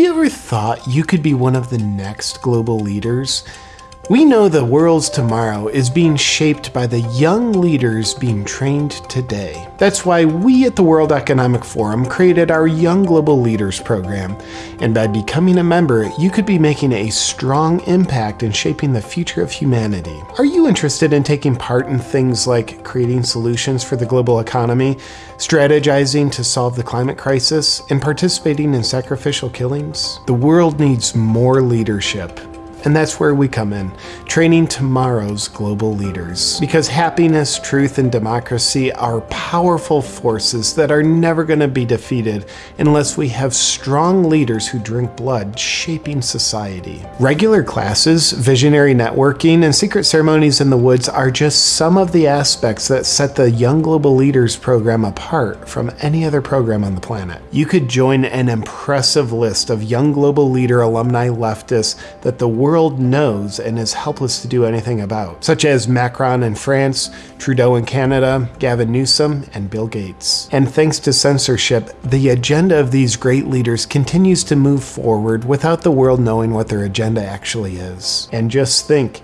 you ever thought you could be one of the next global leaders? We know the world's tomorrow is being shaped by the young leaders being trained today. That's why we at the World Economic Forum created our Young Global Leaders program. And by becoming a member, you could be making a strong impact in shaping the future of humanity. Are you interested in taking part in things like creating solutions for the global economy, strategizing to solve the climate crisis, and participating in sacrificial killings? The world needs more leadership and that's where we come in, training tomorrow's global leaders. Because happiness, truth, and democracy are powerful forces that are never going to be defeated unless we have strong leaders who drink blood shaping society. Regular classes, visionary networking, and secret ceremonies in the woods are just some of the aspects that set the Young Global Leaders program apart from any other program on the planet. You could join an impressive list of Young Global Leader alumni leftists that the world world knows and is helpless to do anything about, such as Macron in France, Trudeau in Canada, Gavin Newsom, and Bill Gates. And thanks to censorship, the agenda of these great leaders continues to move forward without the world knowing what their agenda actually is. And just think,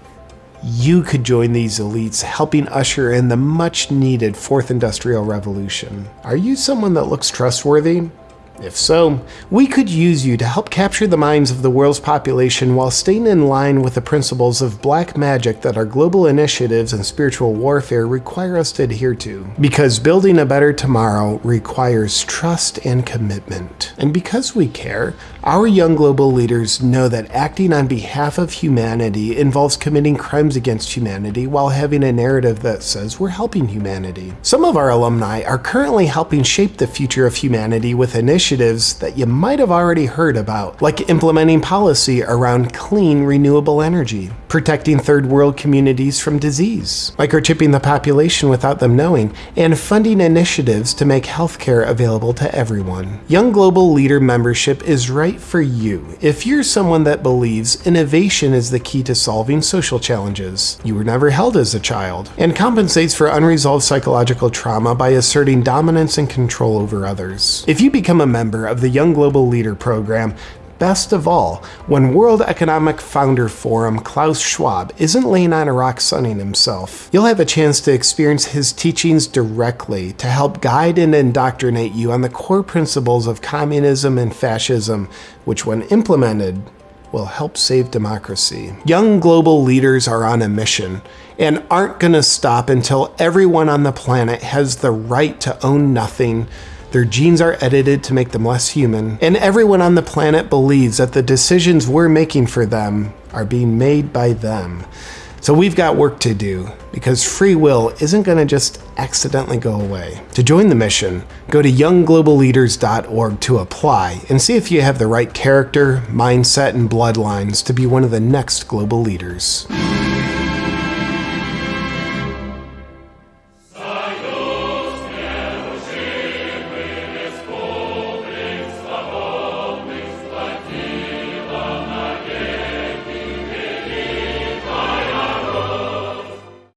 you could join these elites helping usher in the much needed fourth industrial revolution. Are you someone that looks trustworthy? If so, we could use you to help capture the minds of the world's population while staying in line with the principles of black magic that our global initiatives and spiritual warfare require us to adhere to. Because building a better tomorrow requires trust and commitment. And because we care, our young global leaders know that acting on behalf of humanity involves committing crimes against humanity while having a narrative that says we're helping humanity. Some of our alumni are currently helping shape the future of humanity with initiatives that you might have already heard about, like implementing policy around clean renewable energy, protecting third world communities from disease, microchipping the population without them knowing, and funding initiatives to make healthcare available to everyone. Young Global Leader membership is right for you if you're someone that believes innovation is the key to solving social challenges, you were never held as a child, and compensates for unresolved psychological trauma by asserting dominance and control over others. If you become a member of the Young Global Leader program, Best of all, when World Economic Founder Forum Klaus Schwab isn't laying on a rock sunning himself, you'll have a chance to experience his teachings directly to help guide and indoctrinate you on the core principles of communism and fascism, which when implemented, will help save democracy. Young global leaders are on a mission and aren't going to stop until everyone on the planet has the right to own nothing, their genes are edited to make them less human, and everyone on the planet believes that the decisions we're making for them are being made by them. So we've got work to do because free will isn't going to just accidentally go away. To join the mission, go to younggloballeaders.org to apply and see if you have the right character, mindset, and bloodlines to be one of the next global leaders.